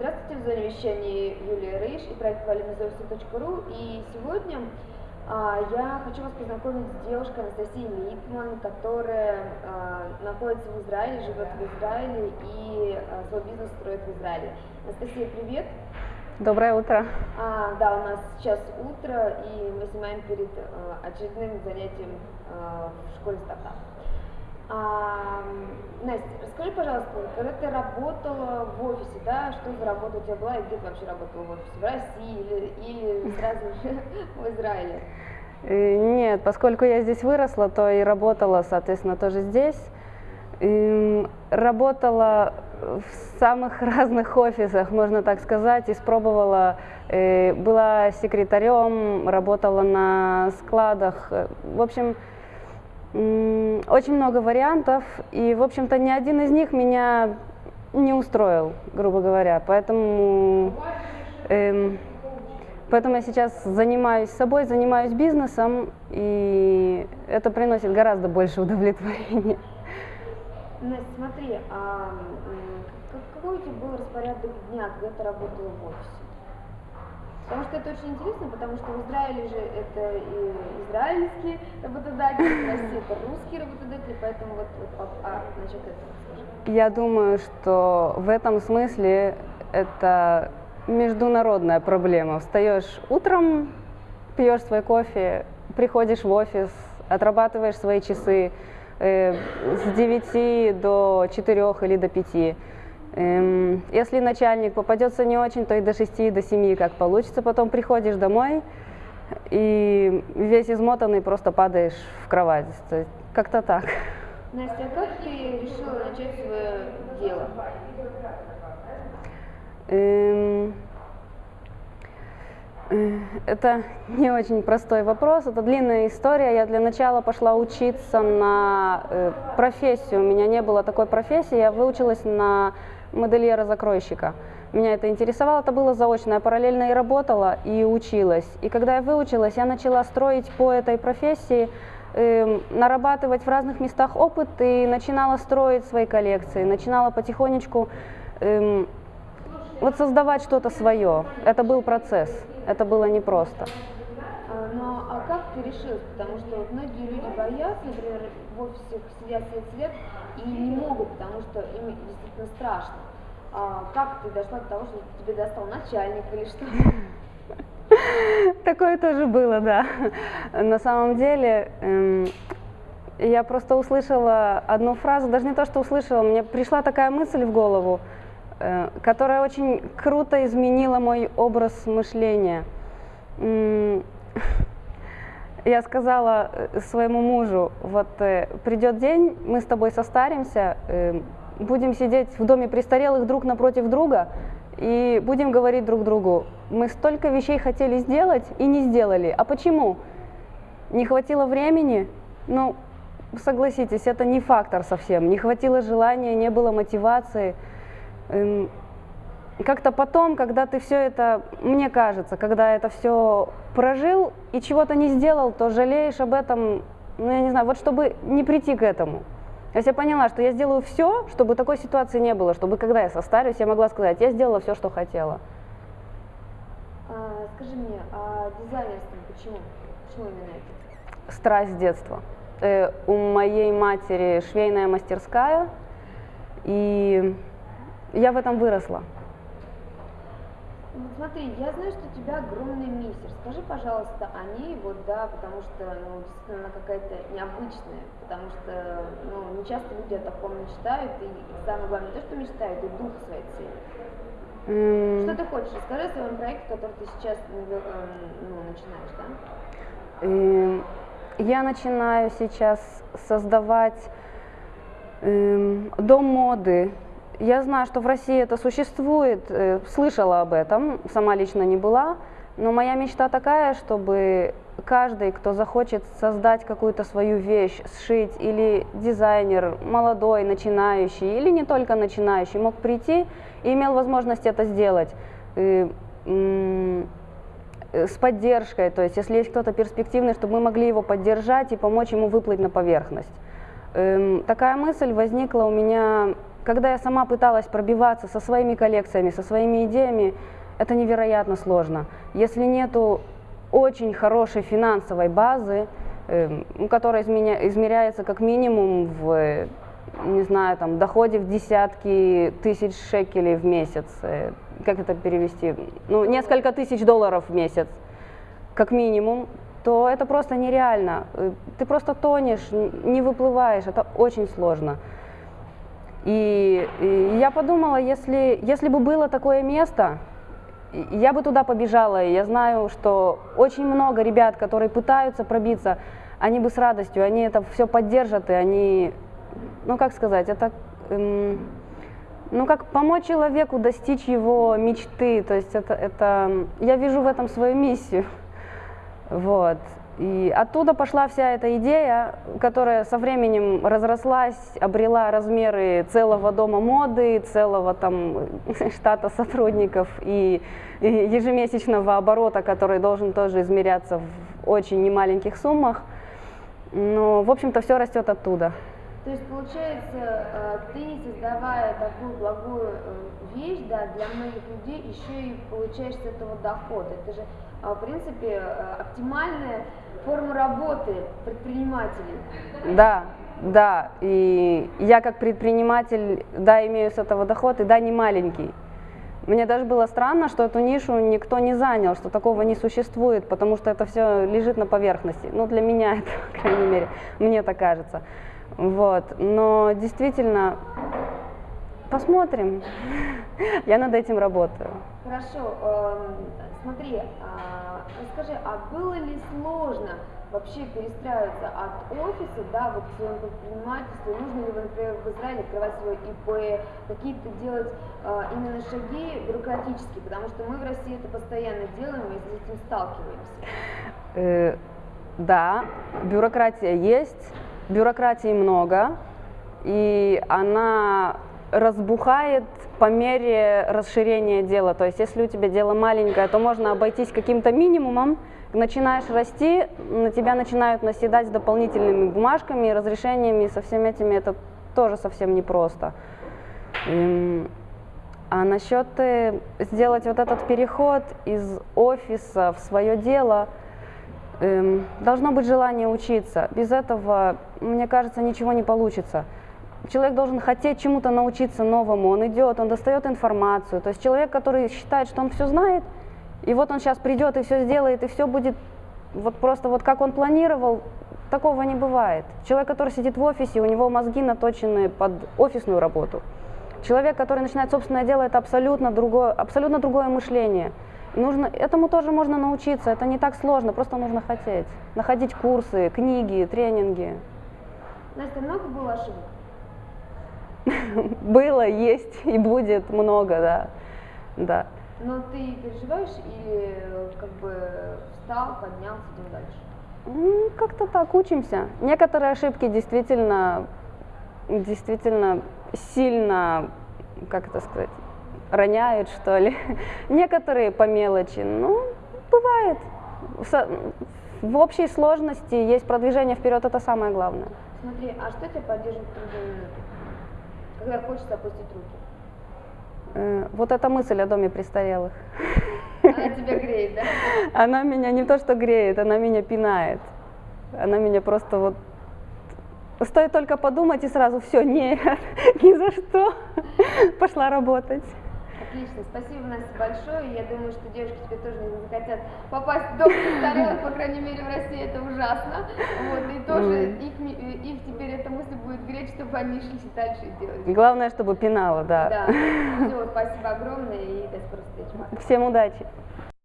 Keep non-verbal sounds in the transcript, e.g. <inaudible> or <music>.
Здравствуйте, в зоне вещания Юлия Рейш и проект valimizovsi.ru. И сегодня а, я хочу вас познакомить с девушкой Анастасией Литман, которая а, находится в Израиле, живет в Израиле и а, свой бизнес строит в Израиле. Анастасия, привет! Доброе утро. А, да, у нас сейчас утро, и мы снимаем перед а, очередным занятием а, в школе стартап. А, Настя, расскажи, пожалуйста, когда ты работала в офисе, да, что за работа у тебя была и где ты вообще работала в офисе? В России или, или <laughs> сразу же в Израиле? Э, Нет, поскольку я здесь выросла, то и работала, соответственно, тоже здесь. И работала в самых <laughs> разных офисах, можно так сказать, испробовала, э, была секретарем, работала на складах. Э, В общем, очень много вариантов, и, в общем-то, ни один из них меня не устроил, грубо говоря. Поэтому, эм, поэтому я сейчас занимаюсь собой, занимаюсь бизнесом, и это приносит гораздо больше удовлетворения. Настя, смотри, а какой у тебя был распорядок дня, когда ты работала в офисе? Потому что это очень интересно, потому что в Израиле же это и израильские работодатели, в России это русские работодатели, поэтому вот, вот а, этого скажи. Я думаю, что в этом смысле это международная проблема. Встаешь утром, пьешь свой кофе, приходишь в офис, отрабатываешь свои часы э, с 9 до 4 или до 5. Эм, если начальник попадется не очень, то и до 6, до 7, как получится. Потом приходишь домой и весь измотанный просто падаешь в кровать. Как-то так. Настя, а как ты решила начать свое дело? Эм, э, Это не очень простой вопрос, это длинная история. Я для начала пошла учиться на э, профессию. У меня не было такой профессии, я выучилась на модельера-закройщика. Меня это интересовало, это было заочно. Я параллельно и работала, и училась. И когда я выучилась, я начала строить по этой профессии, эм, нарабатывать в разных местах опыт и начинала строить свои коллекции, начинала потихонечку эм, вот создавать что-то свое. Это был процесс, это было непросто. А, как ты решилась? Потому что вот многие люди боятся, например, в офисе сидят, сидят, сидят и не могут, потому что им действительно страшно. А как ты дошла до того, что тебе достал начальник или что? <laughs> Такое тоже было, да. На самом деле, эм, я просто услышала одну фразу, даже не то, что услышала, мне пришла такая мысль в голову, э, которая очень круто изменила мой образ мышления. <laughs> Я сказала э, своему мужу, вот э, придет день, мы с тобой состаримся, э, будем сидеть в доме престарелых друг напротив друга и будем говорить друг другу, мы столько вещей хотели сделать и не сделали. А почему? Не хватило времени? Ну, согласитесь, это не фактор совсем. Не хватило желания, не было мотивации. Эм, как-то потом, когда ты все это, мне кажется, когда это все прожил и чего-то не сделал, то жалеешь об этом, ну я не знаю, вот чтобы не прийти к этому. То есть я поняла, что я сделаю все, чтобы такой ситуации не было, чтобы когда я состарюсь, я могла сказать, я сделала все, что хотела. А, скажи мне, а дизайнерство почему? Почему именно это? Страсть с детства. Э, у моей матери швейная мастерская, и я в этом выросла. Ну, смотри, я знаю, что у тебя огромный мистер. Скажи, пожалуйста, о ней, вот, да, потому что, ну, действительно, она какая-то необычная, потому что, ну, не часто люди о таком мечтают, и самое главное, то, что мечтают, и дух своей цели. М, Что ты хочешь? Расскажи о своем проекте, который ты сейчас, ну, эм, ну, начинаешь, да? Эм, Я начинаю сейчас создавать эм, дом моды. Я знаю, что в России это существует, э, слышала об этом, сама лично не была, но моя мечта такая, чтобы каждый, кто захочет создать какую-то свою вещь, сшить, или дизайнер, молодой, начинающий, или не только начинающий, мог прийти и имел возможность это сделать. С поддержкой, то есть если есть кто-то перспективный, чтобы мы могли его поддержать и помочь ему выплыть на поверхность. Эм, такая мысль возникла у меня, когда я сама пыталась пробиваться со своими коллекциями, со своими идеями, это невероятно сложно. Если нету очень хорошей финансовой базы, э, которая измеряется как минимум в, не знаю, там, доходе в десятки тысяч шекелей в месяц, э, как это перевести, ну, несколько тысяч долларов в месяц, как минимум, то это просто нереально. Э, ты просто тонешь, не выплываешь, это очень сложно. И, и я подумала, если, если бы было такое место, я бы туда побежала. И я знаю, что очень много ребят, которые пытаются пробиться, они бы с радостью, они это все поддержат, и они, ну как сказать, это, эм, ну как помочь человеку достичь его мечты. То есть это, это, я вижу в этом свою миссию. <laughs> Вот. И оттуда пошла вся эта идея, которая со временем разрослась, обрела размеры целого дома моды, целого там <laughs> штата сотрудников и ежемесячного оборота, который должен тоже измеряться в очень немаленьких суммах. Но, в общем-то, все растет оттуда. То есть, получается, э, ты, создавая такую благую э, вещь да, для многих людей, еще и получаешь с этого доход. Это же, а, в принципе, э, оптимальная форма работы предпринимателей. Да, да. И я как предприниматель, да, имею с этого доход, и да, не маленький. Мне даже было странно, что эту нишу никто не занял, что такого не существует, потому что это все лежит на поверхности. Ну, для меня <laughs> это, по крайней мере, мне так кажется. Вот. Но действительно, посмотрим. Я над этим работаю. Хорошо. Эм, смотри, а, расскажи, а было ли сложно вообще перестраиваться от офиса, да, вот к своему предпринимательству, нужно ли, например, в Израиле открывать свой ИП, какие-то делать э, именно шаги бюрократические, потому что мы в России это постоянно делаем и с этим сталкиваемся. Э, да, бюрократия есть, бюрократии много, и она разбухает по мере расширения дела. То есть если у тебя дело маленькое, то можно обойтись каким-то минимумом, начинаешь расти, на тебя начинают наседать дополнительными бумажками, разрешениями, со всеми этими это тоже совсем непросто. А насчет э, сделать вот этот переход из офиса в свое дело – Эм, должно быть желание учиться. Без этого, мне кажется, ничего не получится. Человек должен хотеть чему-то научиться новому. Он идет, он достает информацию. То есть человек, который считает, что он все знает, и вот он сейчас придет и все сделает, и все будет вот просто вот как он планировал, такого не бывает. Человек, который сидит в офисе, у него мозги наточены под офисную работу. Человек, который начинает собственное дело, это абсолютно другое, абсолютно другое мышление. Нужно, этому тоже можно научиться, это не так сложно, просто нужно хотеть. Находить курсы, книги, тренинги. Настя, много было ошибок? <laughs> Было, есть и будет много, да. да. Но ты переживаешь или как бы встал, поднялся, идем дальше? Как-то так, учимся. Некоторые ошибки действительно, действительно сильно, как это сказать, роняют, что ли. <laughs> Некоторые по мелочи, ну, бывает. В, общей сложности есть продвижение вперед, это самое главное. Смотри, а что тебя поддерживает в? Когда хочется опустить руки? Э, вот эта мысль о доме престарелых. Она тебя греет, да? <laughs> Она меня не то что греет, она меня пинает. Она меня просто вот Стоит только подумать и сразу все, нет, <laughs> ни за что. Пошла работать. Отлично, спасибо, Настя, большое. Я думаю, что девушки теперь тоже не захотят попасть в дом престарелых, по крайней мере, в России это ужасно. Вот, и тоже их, их теперь эта мысль будет греть, чтобы они шли дальше и делать. Главное, чтобы пинало, да. Да. Все, спасибо огромное и до скорой встречи. Всем удачи.